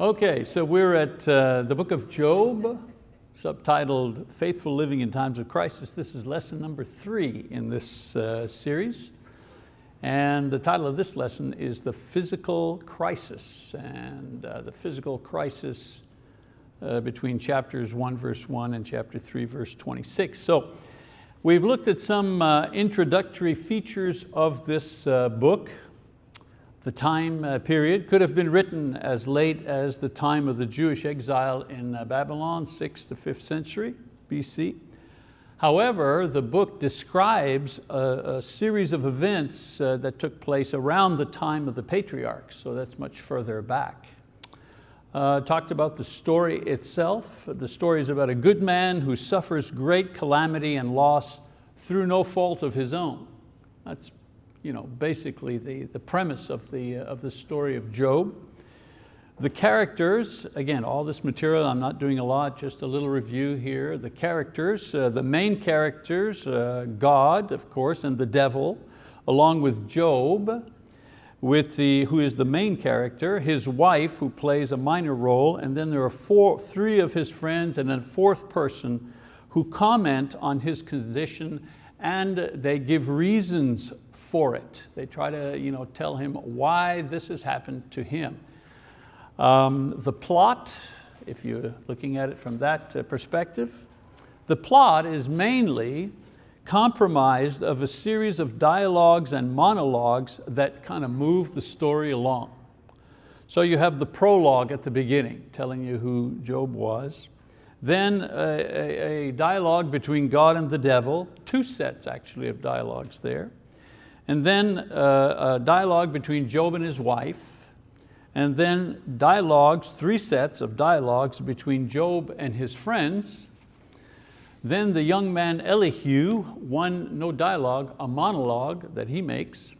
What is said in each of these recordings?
Okay, so we're at uh, the book of Job, subtitled Faithful Living in Times of Crisis. This is lesson number three in this uh, series. And the title of this lesson is The Physical Crisis. And uh, the physical crisis uh, between chapters one verse one and chapter three verse 26. So we've looked at some uh, introductory features of this uh, book. The time uh, period could have been written as late as the time of the Jewish exile in uh, Babylon, 6th to 5th century BC. However, the book describes a, a series of events uh, that took place around the time of the patriarchs, so that's much further back. Uh, talked about the story itself. The story is about a good man who suffers great calamity and loss through no fault of his own. That's you know, basically the, the premise of the, of the story of Job. The characters, again, all this material, I'm not doing a lot, just a little review here. The characters, uh, the main characters, uh, God, of course, and the devil, along with Job, with the, who is the main character, his wife, who plays a minor role, and then there are four, three of his friends and a fourth person who comment on his condition and they give reasons for it. They try to you know, tell him why this has happened to him. Um, the plot, if you're looking at it from that uh, perspective, the plot is mainly compromised of a series of dialogues and monologues that kind of move the story along. So you have the prologue at the beginning telling you who Job was. Then a, a, dialogue between God and the devil, two sets actually of dialogues there. And then uh, a dialogue between Job and his wife, and then dialogues, three sets of dialogues between Job and his friends. Then the young man Elihu, one, no dialogue, a monologue that he makes.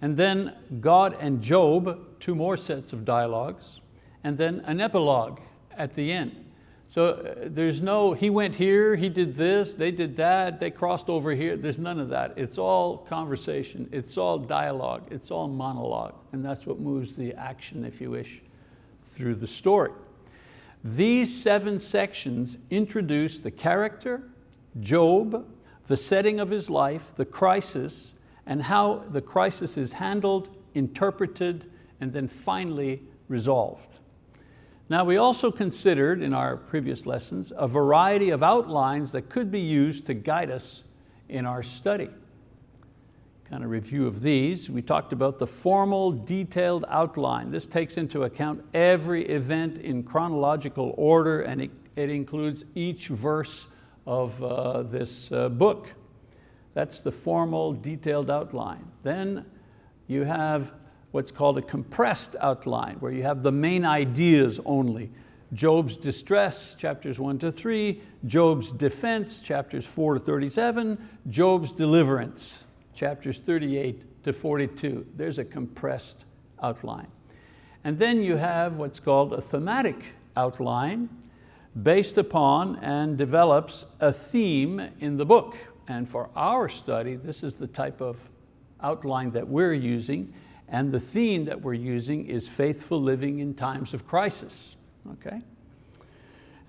And then God and Job, two more sets of dialogues. And then an epilogue at the end. So uh, there's no, he went here, he did this, they did that, they crossed over here. There's none of that. It's all conversation, it's all dialogue, it's all monologue. And that's what moves the action, if you wish, through the story. These seven sections introduce the character, Job, the setting of his life, the crisis, and how the crisis is handled, interpreted, and then finally resolved. Now we also considered in our previous lessons a variety of outlines that could be used to guide us in our study. Kind of review of these, we talked about the formal detailed outline. This takes into account every event in chronological order and it, it includes each verse of uh, this uh, book. That's the formal detailed outline. Then you have what's called a compressed outline, where you have the main ideas only. Job's distress, chapters one to three, Job's defense, chapters four to 37, Job's deliverance, chapters 38 to 42. There's a compressed outline. And then you have what's called a thematic outline based upon and develops a theme in the book. And for our study, this is the type of outline that we're using. And the theme that we're using is faithful living in times of crisis, okay?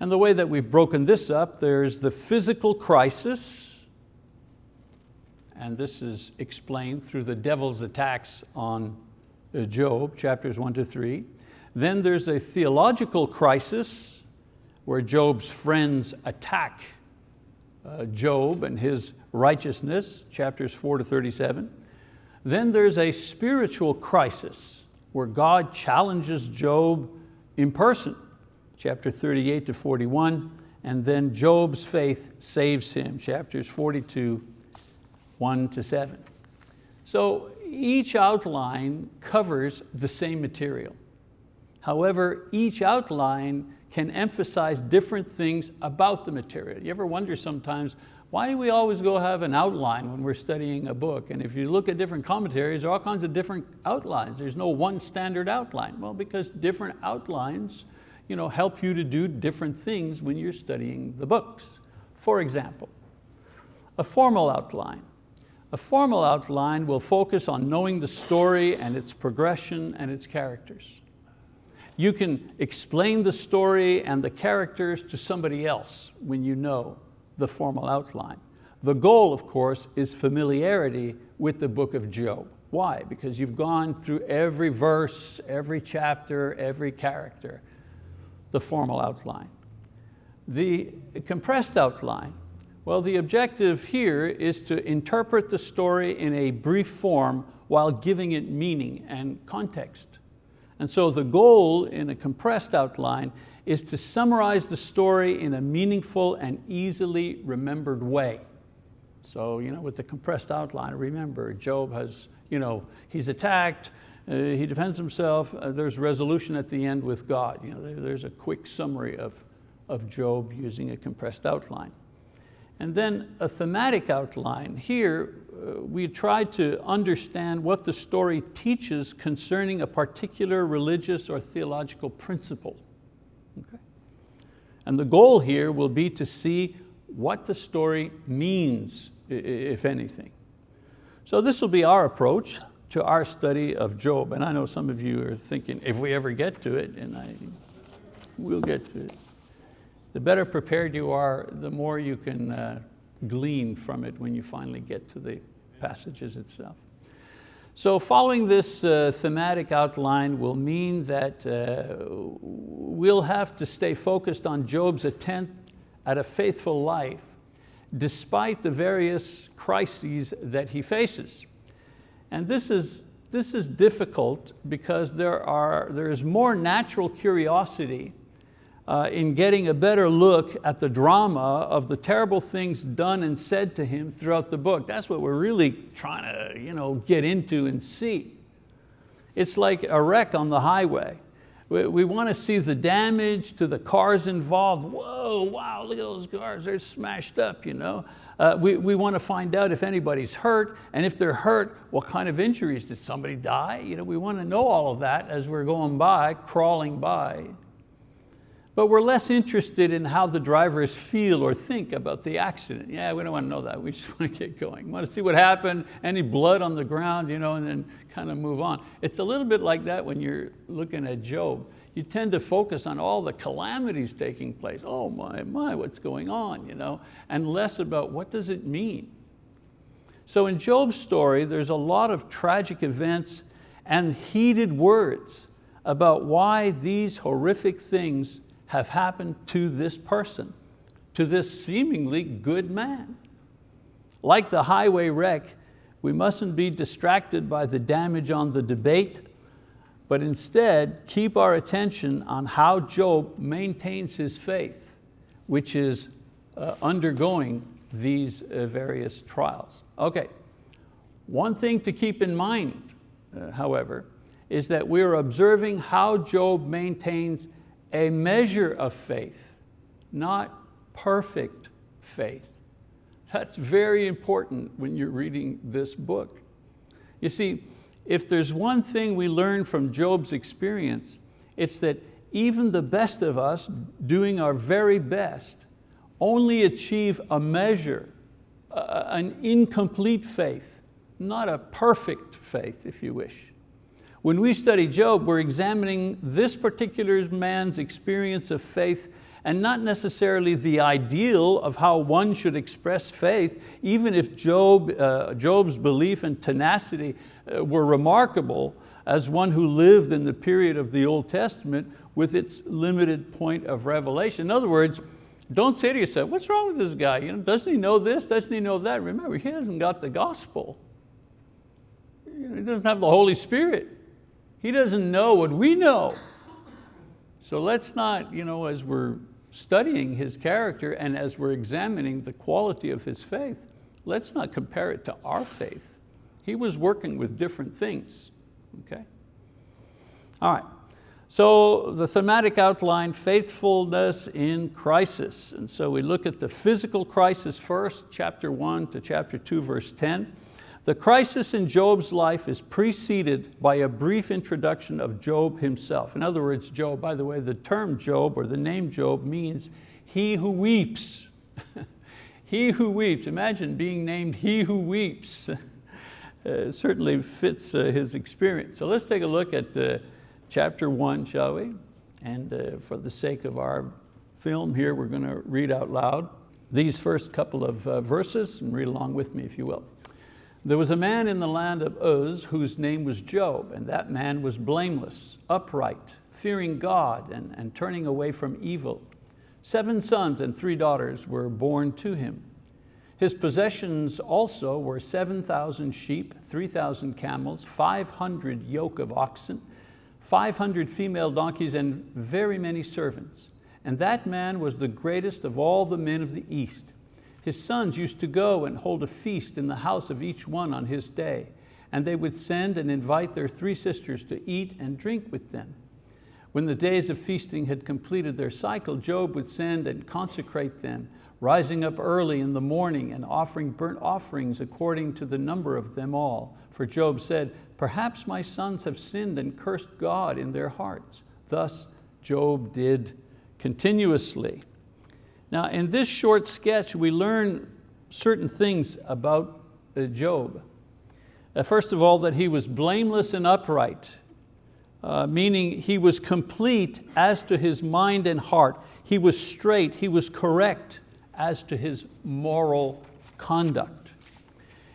And the way that we've broken this up, there's the physical crisis, and this is explained through the devil's attacks on uh, Job, chapters one to three. Then there's a theological crisis where Job's friends attack uh, Job and his righteousness, chapters four to 37. Then there's a spiritual crisis where God challenges Job in person, chapter 38 to 41, and then Job's faith saves him, chapters 42, one to seven. So each outline covers the same material. However, each outline can emphasize different things about the material. You ever wonder sometimes, why do we always go have an outline when we're studying a book? And if you look at different commentaries, there are all kinds of different outlines. There's no one standard outline. Well, because different outlines you know, help you to do different things when you're studying the books. For example, a formal outline. A formal outline will focus on knowing the story and its progression and its characters. You can explain the story and the characters to somebody else when you know the formal outline. The goal, of course, is familiarity with the book of Job. Why? Because you've gone through every verse, every chapter, every character, the formal outline. The compressed outline, well, the objective here is to interpret the story in a brief form while giving it meaning and context. And so the goal in a compressed outline is to summarize the story in a meaningful and easily remembered way. So you know, with the compressed outline, remember Job has, you know, he's attacked, uh, he defends himself, uh, there's resolution at the end with God. You know, there, there's a quick summary of, of Job using a compressed outline. And then a thematic outline. Here, uh, we try to understand what the story teaches concerning a particular religious or theological principle. Okay? And the goal here will be to see what the story means, if anything. So this will be our approach to our study of Job. And I know some of you are thinking, if we ever get to it, and I, we'll get to it. The better prepared you are, the more you can uh, glean from it when you finally get to the passages itself. So following this uh, thematic outline will mean that uh, we'll have to stay focused on Job's attempt at a faithful life despite the various crises that he faces. And this is, this is difficult because there, are, there is more natural curiosity uh, in getting a better look at the drama of the terrible things done and said to him throughout the book. That's what we're really trying to you know, get into and see. It's like a wreck on the highway. We, we want to see the damage to the cars involved. Whoa, wow, look at those cars, they're smashed up. You know? Uh, we, we want to find out if anybody's hurt, and if they're hurt, what kind of injuries? Did somebody die? You know, we want to know all of that as we're going by, crawling by. But we're less interested in how the drivers feel or think about the accident. Yeah, we don't want to know that. We just want to get going. We want to see what happened, any blood on the ground, you know, and then kind of move on. It's a little bit like that when you're looking at Job. You tend to focus on all the calamities taking place. Oh my, my, what's going on? You know? And less about what does it mean? So in Job's story, there's a lot of tragic events and heated words about why these horrific things have happened to this person, to this seemingly good man. Like the highway wreck, we mustn't be distracted by the damage on the debate, but instead keep our attention on how Job maintains his faith, which is uh, undergoing these uh, various trials. Okay, one thing to keep in mind, uh, however, is that we're observing how Job maintains a measure of faith, not perfect faith. That's very important when you're reading this book. You see, if there's one thing we learn from Job's experience, it's that even the best of us doing our very best only achieve a measure, an incomplete faith, not a perfect faith, if you wish. When we study Job, we're examining this particular man's experience of faith and not necessarily the ideal of how one should express faith, even if Job, uh, Job's belief and tenacity uh, were remarkable as one who lived in the period of the Old Testament with its limited point of revelation. In other words, don't say to yourself, what's wrong with this guy? You know, doesn't he know this? Doesn't he know that? Remember, he hasn't got the gospel. He doesn't have the Holy Spirit. He doesn't know what we know. So let's not, you know, as we're studying his character and as we're examining the quality of his faith, let's not compare it to our faith. He was working with different things, okay? All right, so the thematic outline, faithfulness in crisis. And so we look at the physical crisis first, chapter one to chapter two, verse 10. The crisis in Job's life is preceded by a brief introduction of Job himself. In other words, Job, by the way, the term Job or the name Job means he who weeps. he who weeps, imagine being named he who weeps. uh, certainly fits uh, his experience. So let's take a look at uh, chapter one, shall we? And uh, for the sake of our film here, we're going to read out loud these first couple of uh, verses and read along with me if you will. There was a man in the land of Uz whose name was Job, and that man was blameless, upright, fearing God and, and turning away from evil. Seven sons and three daughters were born to him. His possessions also were 7,000 sheep, 3,000 camels, 500 yoke of oxen, 500 female donkeys, and very many servants. And that man was the greatest of all the men of the East. His sons used to go and hold a feast in the house of each one on his day, and they would send and invite their three sisters to eat and drink with them. When the days of feasting had completed their cycle, Job would send and consecrate them, rising up early in the morning and offering burnt offerings according to the number of them all. For Job said, perhaps my sons have sinned and cursed God in their hearts. Thus Job did continuously. Now in this short sketch, we learn certain things about uh, Job. Uh, first of all, that he was blameless and upright, uh, meaning he was complete as to his mind and heart. He was straight, he was correct as to his moral conduct.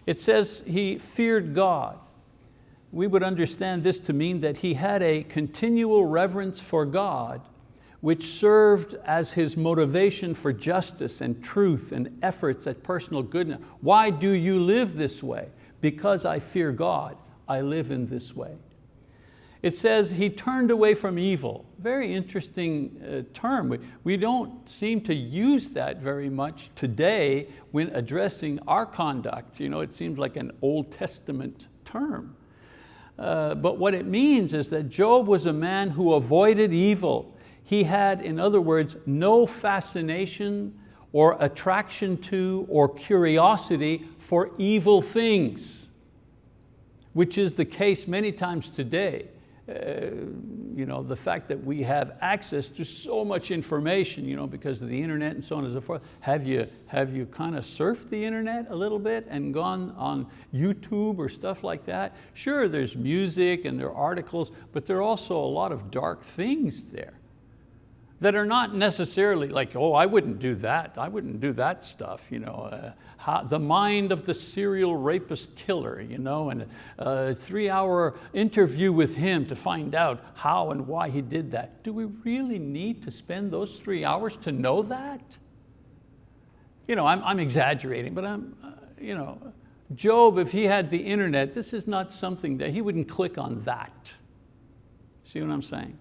It says he feared God. We would understand this to mean that he had a continual reverence for God which served as his motivation for justice and truth and efforts at personal goodness. Why do you live this way? Because I fear God, I live in this way. It says he turned away from evil. Very interesting uh, term. We, we don't seem to use that very much today when addressing our conduct. You know, it seems like an Old Testament term. Uh, but what it means is that Job was a man who avoided evil. He had, in other words, no fascination or attraction to or curiosity for evil things, which is the case many times today. Uh, you know, the fact that we have access to so much information you know, because of the internet and so on and so forth. Have you, have you kind of surfed the internet a little bit and gone on YouTube or stuff like that? Sure, there's music and there are articles, but there are also a lot of dark things there that are not necessarily like, oh, I wouldn't do that. I wouldn't do that stuff. You know, uh, how, the mind of the serial rapist killer, you know, and a three hour interview with him to find out how and why he did that. Do we really need to spend those three hours to know that? You know, I'm, I'm exaggerating, but I'm, uh, you know, Job, if he had the internet, this is not something that he wouldn't click on that. See what I'm saying?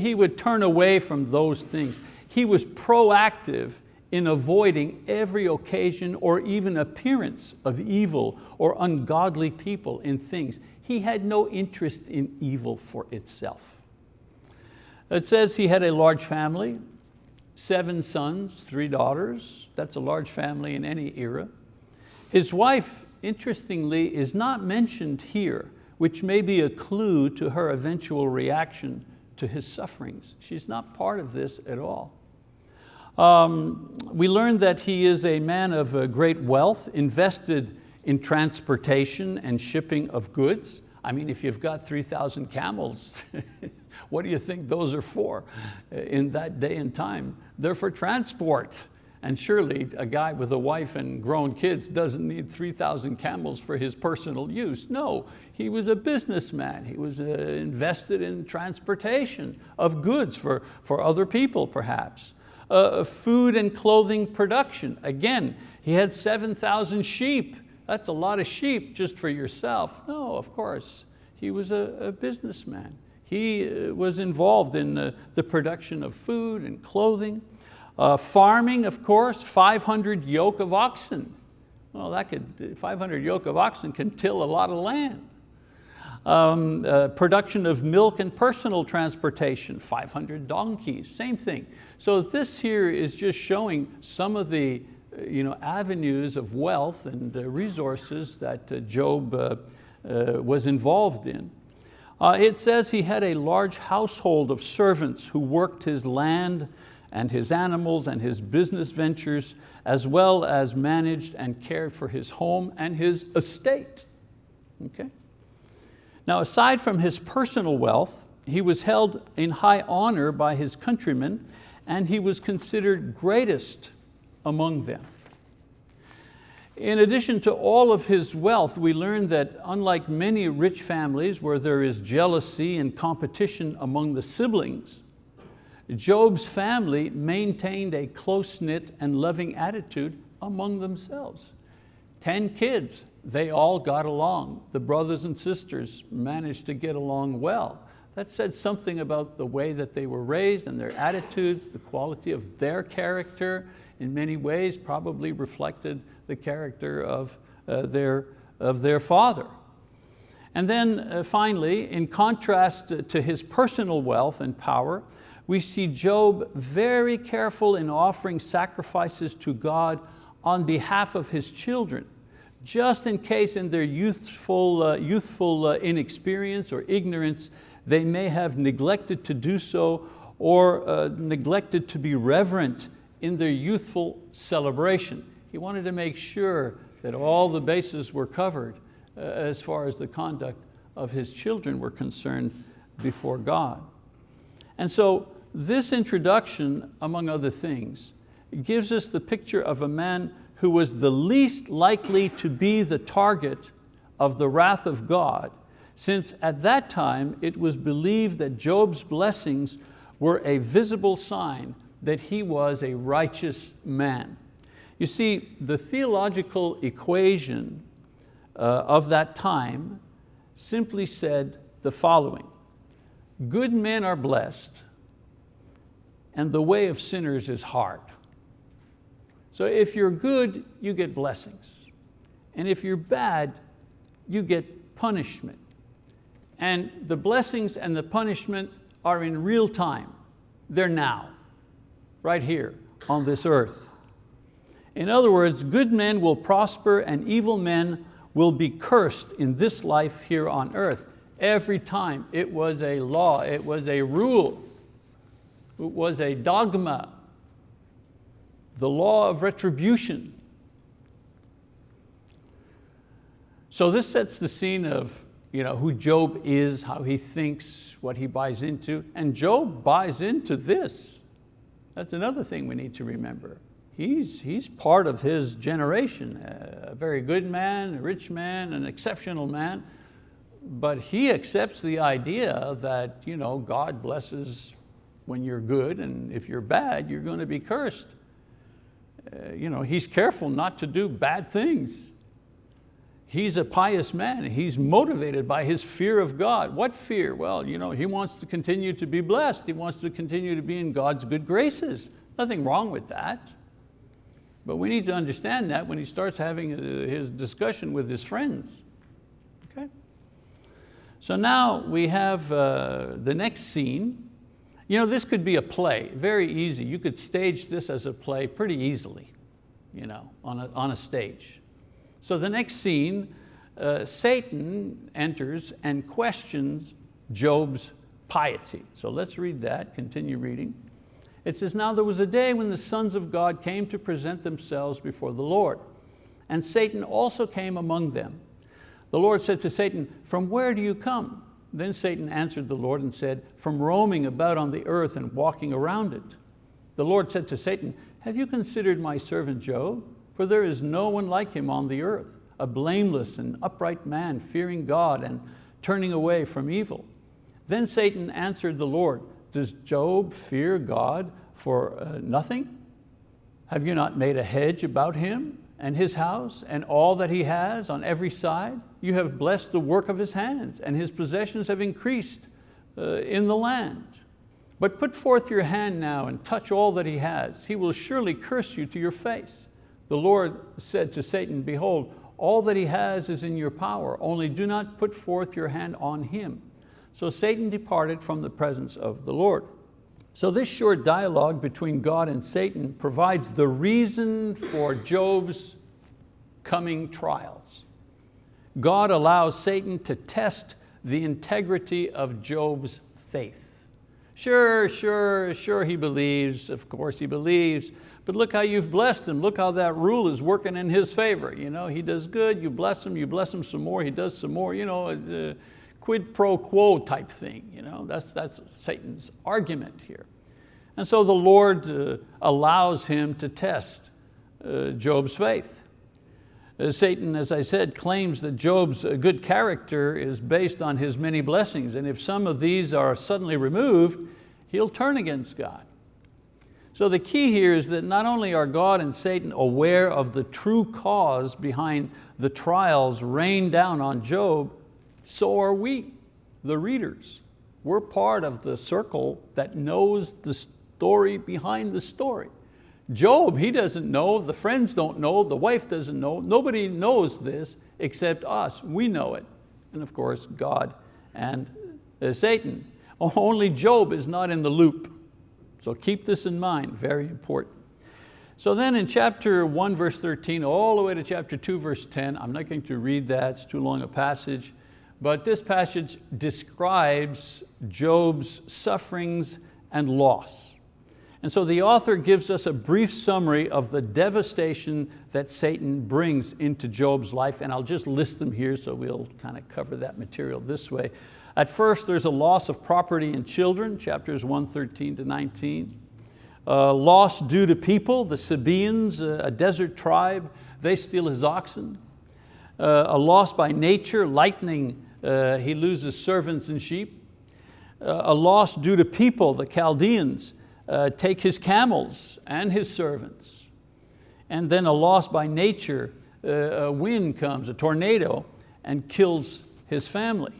He, would turn away from those things. He was proactive in avoiding every occasion or even appearance of evil or ungodly people in things. He had no interest in evil for itself. It says he had a large family, seven sons, three daughters. That's a large family in any era. His wife, interestingly, is not mentioned here, which may be a clue to her eventual reaction to his sufferings. She's not part of this at all. Um, we learn that he is a man of uh, great wealth, invested in transportation and shipping of goods. I mean, if you've got 3,000 camels, what do you think those are for in that day and time? They're for transport. And surely a guy with a wife and grown kids doesn't need 3,000 camels for his personal use. No, he was a businessman. He was uh, invested in transportation of goods for, for other people perhaps. Uh, food and clothing production. Again, he had 7,000 sheep. That's a lot of sheep just for yourself. No, of course, he was a, a businessman. He uh, was involved in the, the production of food and clothing. Uh, farming, of course, 500 yoke of oxen. Well, that could, 500 yoke of oxen can till a lot of land. Um, uh, production of milk and personal transportation, 500 donkeys, same thing. So this here is just showing some of the uh, you know, avenues of wealth and uh, resources that uh, Job uh, was involved in. it says he had a large household of servants who worked his land and his animals and his business ventures, as well as managed and cared for his home and his estate. Okay? Now aside from his personal wealth, he was held in high honor by his countrymen and he was considered greatest among them. In addition to all of his wealth, we learn that unlike many rich families where there is jealousy and competition among the siblings, Job's family maintained a close-knit and loving attitude among themselves. Ten kids, they all got along. The brothers and sisters managed to get along well. That said something about the way that they were raised and their attitudes, the quality of their character, in many ways probably reflected the character of, uh, their, of their father. And then uh, finally, in contrast to his personal wealth and power, we see Job very careful in offering sacrifices to God on behalf of his children, just in case in their youthful, uh, youthful uh, inexperience or ignorance, they may have neglected to do so or uh, neglected to be reverent in their youthful celebration. He wanted to make sure that all the bases were covered uh, as far as the conduct of his children were concerned before God. And so this introduction, among other things, gives us the picture of a man who was the least likely to be the target of the wrath of God, since at that time it was believed that Job's blessings were a visible sign that he was a righteous man. You see, the theological equation uh, of that time simply said the following, good men are blessed and the way of sinners is hard. So if you're good, you get blessings. And if you're bad, you get punishment. And the blessings and the punishment are in real time. They're now, right here on this earth. In other words, good men will prosper and evil men will be cursed in this life here on earth. Every time it was a law, it was a rule, it was a dogma, the law of retribution. So this sets the scene of you know, who Job is, how he thinks, what he buys into, and Job buys into this. That's another thing we need to remember he's, he's part of his generation, a very good man, a rich man, an exceptional man, but he accepts the idea that you know, God blesses when you're good and if you're bad, you're going to be cursed. Uh, you know, he's careful not to do bad things. He's a pious man. He's motivated by his fear of God. What fear? Well, you know, he wants to continue to be blessed. He wants to continue to be in God's good graces. Nothing wrong with that. But we need to understand that when he starts having uh, his discussion with his friends. Okay? So now we have uh, the next scene. You know, this could be a play, very easy. You could stage this as a play pretty easily, you know, on a, on a stage. So the next scene, uh, Satan enters and questions Job's piety. So let's read that, continue reading. It says, now there was a day when the sons of God came to present themselves before the Lord. And Satan also came among them. The Lord said to Satan, from where do you come? Then Satan answered the Lord and said, from roaming about on the earth and walking around it. The Lord said to Satan, have you considered my servant Job? For there is no one like him on the earth, a blameless and upright man, fearing God and turning away from evil. Then Satan answered the Lord, does Job fear God for uh, nothing? Have you not made a hedge about him and his house and all that he has on every side? You have blessed the work of his hands and his possessions have increased uh, in the land. But put forth your hand now and touch all that he has. He will surely curse you to your face. The Lord said to Satan, behold, all that he has is in your power, only do not put forth your hand on him. So Satan departed from the presence of the Lord. So this short dialogue between God and Satan provides the reason for Job's coming trials. God allows Satan to test the integrity of Job's faith. Sure, sure, sure he believes, of course he believes, but look how you've blessed him. Look how that rule is working in his favor. You know, he does good, you bless him, you bless him some more, he does some more. You know, uh, quid pro quo type thing. You know? That's, that's Satan's argument here. And so the Lord uh, allows him to test uh, Job's faith. Uh, Satan, as I said, claims that Job's uh, good character is based on his many blessings, and if some of these are suddenly removed, he'll turn against God. So the key here is that not only are God and Satan aware of the true cause behind the trials rained down on Job, so are we, the readers. We're part of the circle that knows the story behind the story. Job, he doesn't know, the friends don't know, the wife doesn't know, nobody knows this except us, we know it. And of course, God and uh, Satan. Only Job is not in the loop. So keep this in mind, very important. So then in chapter one, verse 13, all the way to chapter two, verse 10, I'm not going to read that, it's too long a passage, but this passage describes Job's sufferings and loss. And so the author gives us a brief summary of the devastation that Satan brings into Job's life, and I'll just list them here so we'll kind of cover that material this way. At first, there's a loss of property and children, chapters 113 to 19. Uh, loss due to people, the Sabaeans, a desert tribe, they steal his oxen. Uh, a loss by nature, lightning, uh, he loses servants and sheep. Uh, a loss due to people, the Chaldeans, uh, take his camels and his servants. And then a loss by nature, uh, a wind comes, a tornado, and kills his family.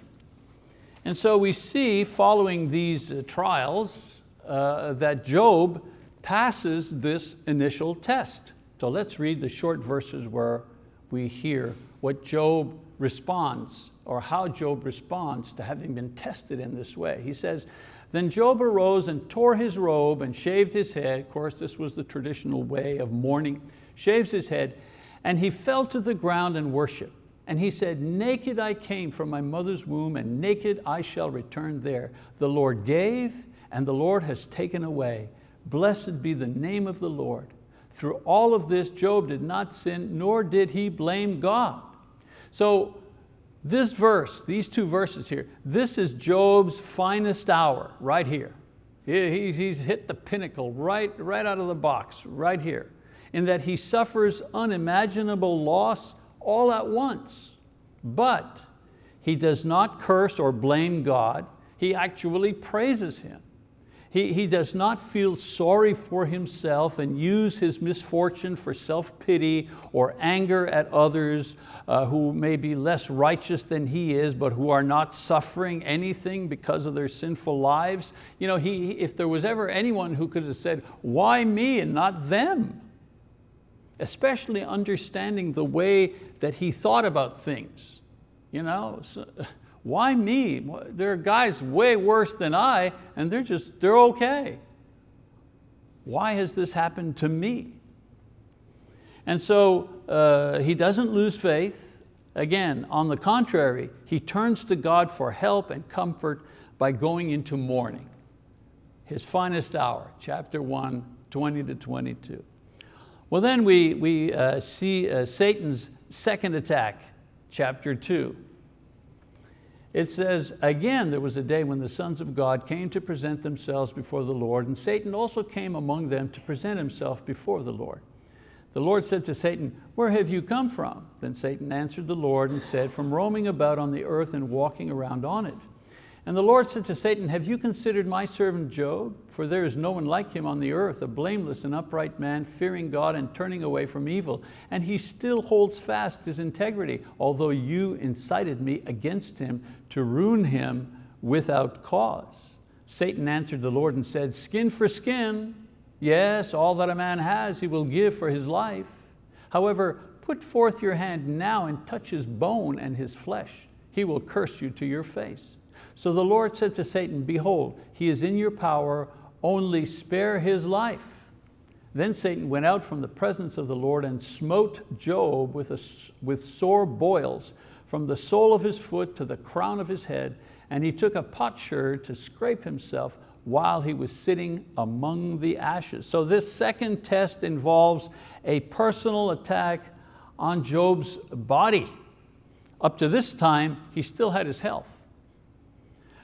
And so we see following these uh, trials that Job passes this initial test. So let's read the short verses where we hear what Job responds or how Job responds to having been tested in this way. He says, then Job arose and tore his robe and shaved his head. Of course, this was the traditional way of mourning. Shaves his head, and he fell to the ground and worshiped. And he said, naked I came from my mother's womb and naked I shall return there. The Lord gave and the Lord has taken away. Blessed be the name of the Lord. Through all of this, Job did not sin, nor did he blame God. So this verse, these two verses here, this is Job's finest hour, right here. He, he's hit the pinnacle right, right out of the box, right here, in that he suffers unimaginable loss all at once. But he does not curse or blame God, he actually praises Him. He, he does not feel sorry for himself and use his misfortune for self-pity or anger at others uh, who may be less righteous than he is, but who are not suffering anything because of their sinful lives. You know, he, if there was ever anyone who could have said, why me and not them? especially understanding the way that he thought about things. You know, so, why me? There are guys way worse than I and they're just, they're okay. Why has this happened to me? And so uh, he doesn't lose faith. Again, on the contrary, he turns to God for help and comfort by going into mourning. His finest hour, chapter one, 20 to 22. Well then we, we uh, see uh, Satan's second attack, chapter two. It says, again, there was a day when the sons of God came to present themselves before the Lord, and Satan also came among them to present himself before the Lord. The Lord said to Satan, where have you come from? Then Satan answered the Lord and said, from roaming about on the earth and walking around on it. And the Lord said to Satan, have you considered my servant Job? For there is no one like him on the earth, a blameless and upright man, fearing God and turning away from evil. And he still holds fast his integrity, although you incited me against him to ruin him without cause. Satan answered the Lord and said, skin for skin. Yes, all that a man has he will give for his life. However, put forth your hand now and touch his bone and his flesh. He will curse you to your face. So the Lord said to Satan, behold, he is in your power, only spare his life. Then Satan went out from the presence of the Lord and smote Job with, a, with sore boils from the sole of his foot to the crown of his head, and he took a potsherd to scrape himself while he was sitting among the ashes. So this second test involves a personal attack on Job's body. Up to this time, he still had his health.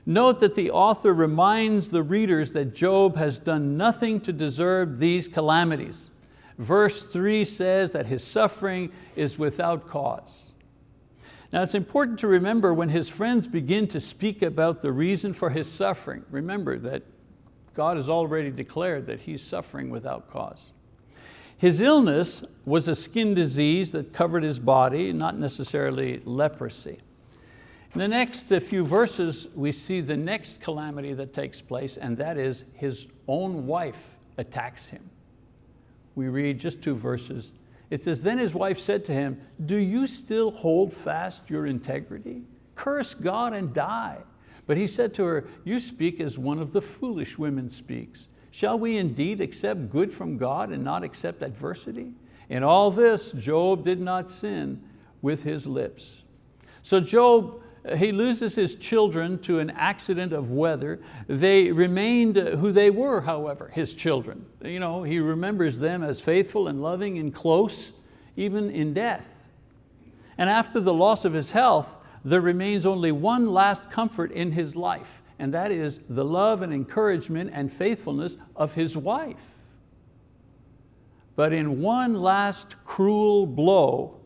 Note that the author reminds the readers that Job has done nothing to deserve these calamities. Verse three says that his suffering is without cause. Now it's important to remember when his friends begin to speak about the reason for his suffering, remember that God has already declared that he's suffering without cause. His illness was a skin disease that covered his body, not necessarily leprosy. In the next few verses, we see the next calamity that takes place, and that is his own wife attacks him. We read just two verses. It says, then his wife said to him, do you still hold fast your integrity? Curse God and die. But he said to her, you speak as one of the foolish women speaks. Shall we indeed accept good from God and not accept adversity? In all this, Job did not sin with his lips. So Job he loses his children to an accident of weather. They remained uh, who they were, however, his children. You know, he remembers them as faithful and loving and close, even in death. And after the loss of his health, there remains only one last comfort in his life, and that is the love and encouragement and faithfulness of his wife. But in one last cruel blow,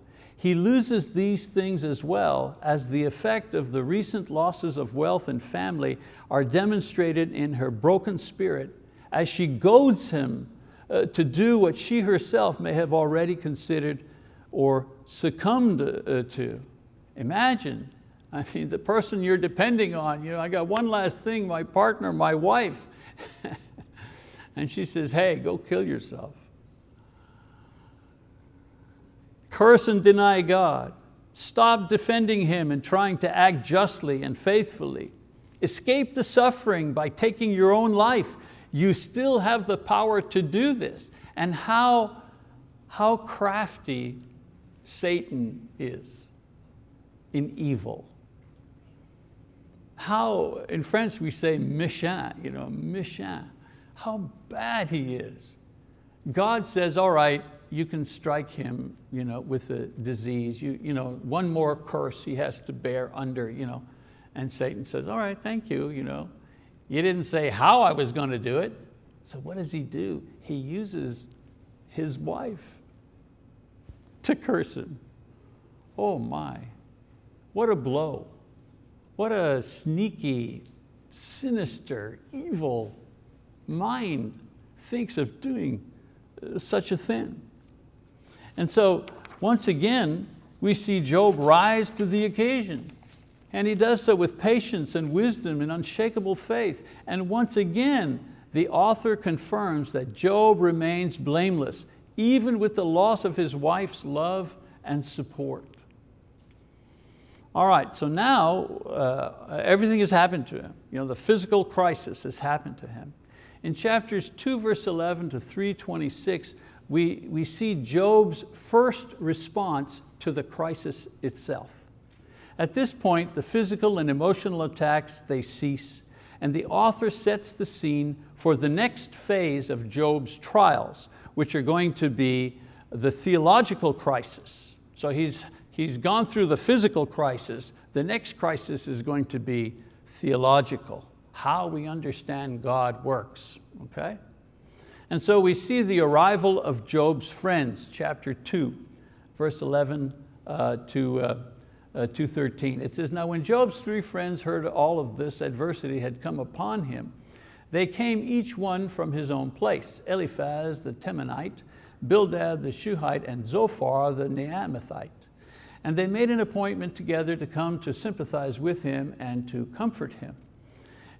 he loses these things as well as the effect of the recent losses of wealth and family are demonstrated in her broken spirit as she goads him uh, to do what she herself may have already considered or succumbed uh, to. Imagine, I mean, the person you're depending on, you know, I got one last thing, my partner, my wife. and she says, hey, go kill yourself. Curse and deny God. Stop defending Him and trying to act justly and faithfully. Escape the suffering by taking your own life. You still have the power to do this. And how, how crafty Satan is in evil. How, in French we say méchant, you know, méchant. How bad he is. God says, all right, you can strike him you know, with a disease. You, you know, one more curse he has to bear under. You know. And Satan says, all right, thank you. You, know. you didn't say how I was going to do it. So what does he do? He uses his wife to curse him. Oh my, what a blow. What a sneaky, sinister, evil mind thinks of doing uh, such a thing. And so once again, we see Job rise to the occasion. And he does so with patience and wisdom and unshakable faith. And once again, the author confirms that Job remains blameless, even with the loss of his wife's love and support. All right, so now uh, everything has happened to him. You know, the physical crisis has happened to him. In chapters 2 verse 11 to 326, we, we see Job's first response to the crisis itself. At this point, the physical and emotional attacks, they cease, and the author sets the scene for the next phase of Job's trials, which are going to be the theological crisis. So he's, he's gone through the physical crisis. The next crisis is going to be theological, how we understand God works, okay? And so we see the arrival of Job's friends, chapter two, verse 11 uh, to, uh, uh, 13. It says, now when Job's three friends heard all of this adversity had come upon him, they came each one from his own place, Eliphaz the Temanite, Bildad the Shuhite, and Zophar the Naamathite. And they made an appointment together to come to sympathize with him and to comfort him.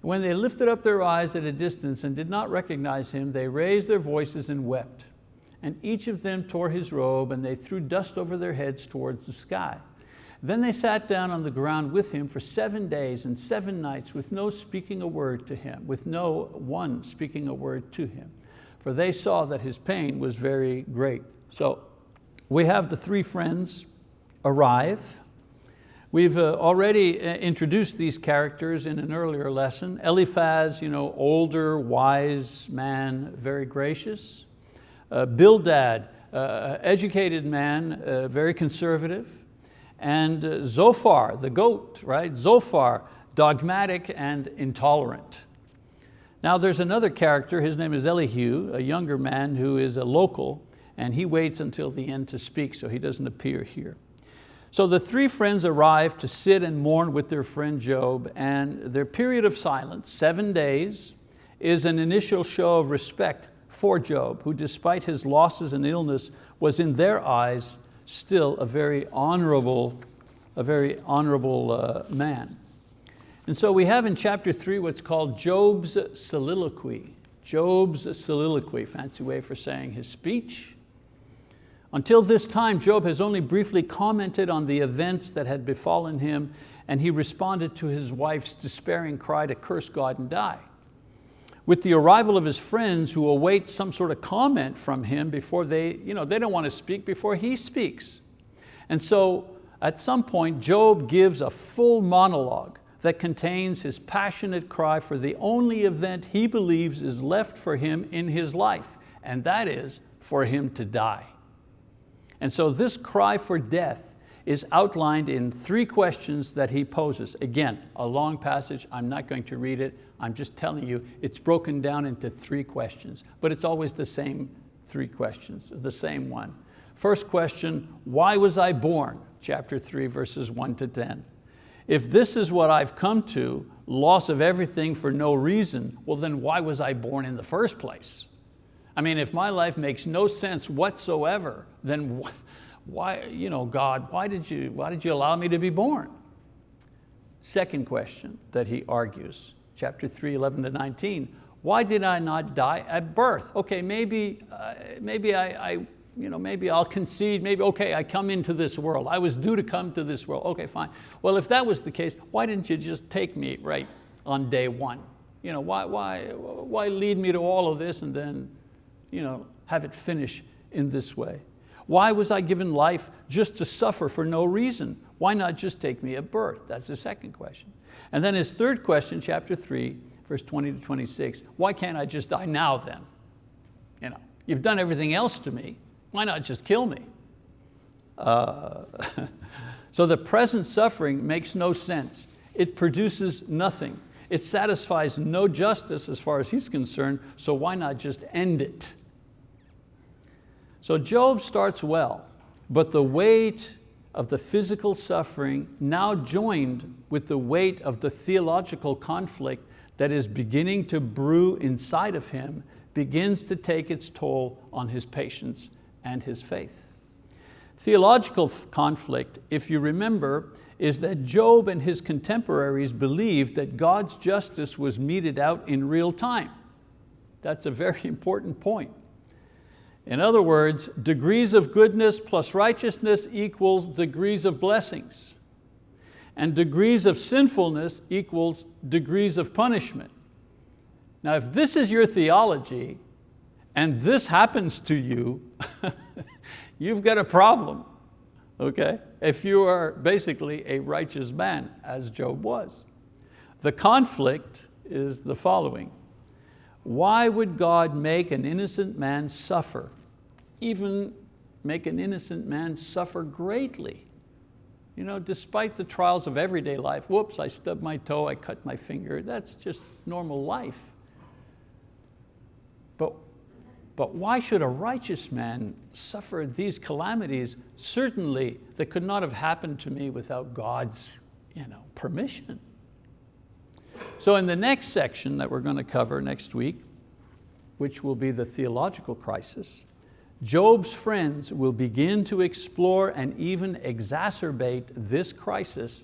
When they lifted up their eyes at a distance and did not recognize him, they raised their voices and wept. And each of them tore his robe and they threw dust over their heads towards the sky. Then they sat down on the ground with him for seven days and seven nights with no speaking a word to him, with no one speaking a word to him. For they saw that his pain was very great. So we have the three friends arrive We've uh, already uh, introduced these characters in an earlier lesson. Eliphaz, you know, older, wise man, very gracious. Uh, Bildad, uh, educated man, uh, very conservative. And uh, Zophar, the goat, right? Zophar, dogmatic and intolerant. Now there's another character, his name is Elihu, a younger man who is a local, and he waits until the end to speak, so he doesn't appear here. So the three friends arrive to sit and mourn with their friend Job, and their period of silence, seven days, is an initial show of respect for Job, who despite his losses and illness, was in their eyes still a very honorable, a very honorable uh, man. And so we have in chapter three what's called Job's soliloquy. Job's soliloquy, fancy way for saying his speech. Until this time, Job has only briefly commented on the events that had befallen him and he responded to his wife's despairing cry to curse God and die. With the arrival of his friends who await some sort of comment from him before they, you know, they don't want to speak before he speaks. And so at some point, Job gives a full monologue that contains his passionate cry for the only event he believes is left for him in his life, and that is for him to die. And so this cry for death is outlined in three questions that he poses. Again, a long passage, I'm not going to read it, I'm just telling you, it's broken down into three questions, but it's always the same three questions, the same one. First question, why was I born? Chapter three, verses one to 10. If this is what I've come to, loss of everything for no reason, well then why was I born in the first place? I mean, if my life makes no sense whatsoever, then why, you know, God, why did, you, why did you allow me to be born? Second question that he argues, chapter 3, 11 to 19, why did I not die at birth? Okay, maybe, uh, maybe I, I you know, maybe I'll concede, maybe, okay, I come into this world. I was due to come to this world. Okay, fine. Well, if that was the case, why didn't you just take me right on day one? You know, why, why, why lead me to all of this and then you know, have it finish in this way? Why was I given life just to suffer for no reason? Why not just take me at birth? That's the second question. And then his third question, chapter three, verse 20 to 26, why can't I just die now then? You know, you've done everything else to me. Why not just kill me? Uh, so the present suffering makes no sense. It produces nothing. It satisfies no justice as far as he's concerned, so why not just end it? So Job starts well, but the weight of the physical suffering now joined with the weight of the theological conflict that is beginning to brew inside of him begins to take its toll on his patience and his faith. Theological conflict, if you remember, is that Job and his contemporaries believed that God's justice was meted out in real time. That's a very important point. In other words, degrees of goodness plus righteousness equals degrees of blessings. And degrees of sinfulness equals degrees of punishment. Now if this is your theology, and this happens to you, you've got a problem, okay? If you are basically a righteous man, as Job was. The conflict is the following. Why would God make an innocent man suffer? Even make an innocent man suffer greatly. You know, despite the trials of everyday life, whoops, I stubbed my toe, I cut my finger, that's just normal life. But but why should a righteous man suffer these calamities? Certainly, that could not have happened to me without God's you know, permission. So in the next section that we're going to cover next week, which will be the theological crisis, Job's friends will begin to explore and even exacerbate this crisis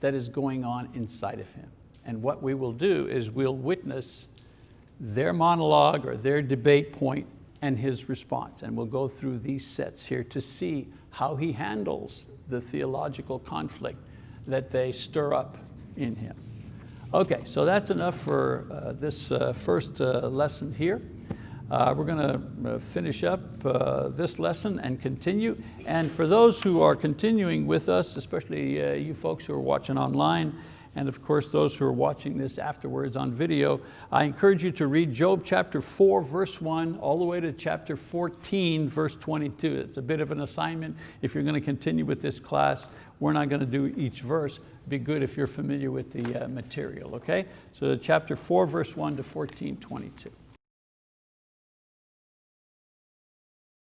that is going on inside of him. And what we will do is we'll witness their monologue or their debate point and his response. And we'll go through these sets here to see how he handles the theological conflict that they stir up in him. Okay, so that's enough for uh, this uh, first uh, lesson here. Uh, we're going to uh, finish up uh, this lesson and continue. And for those who are continuing with us, especially you folks who are watching online, and of course those who are watching this afterwards on video, I encourage you to read Job chapter 4 verse 1 all the way to chapter 14 verse 22. It's a bit of an assignment if you're going to continue with this class. We're not going to do each verse. Be good if you're familiar with the uh, material, okay? So chapter 4, verse 1 to 14, 22.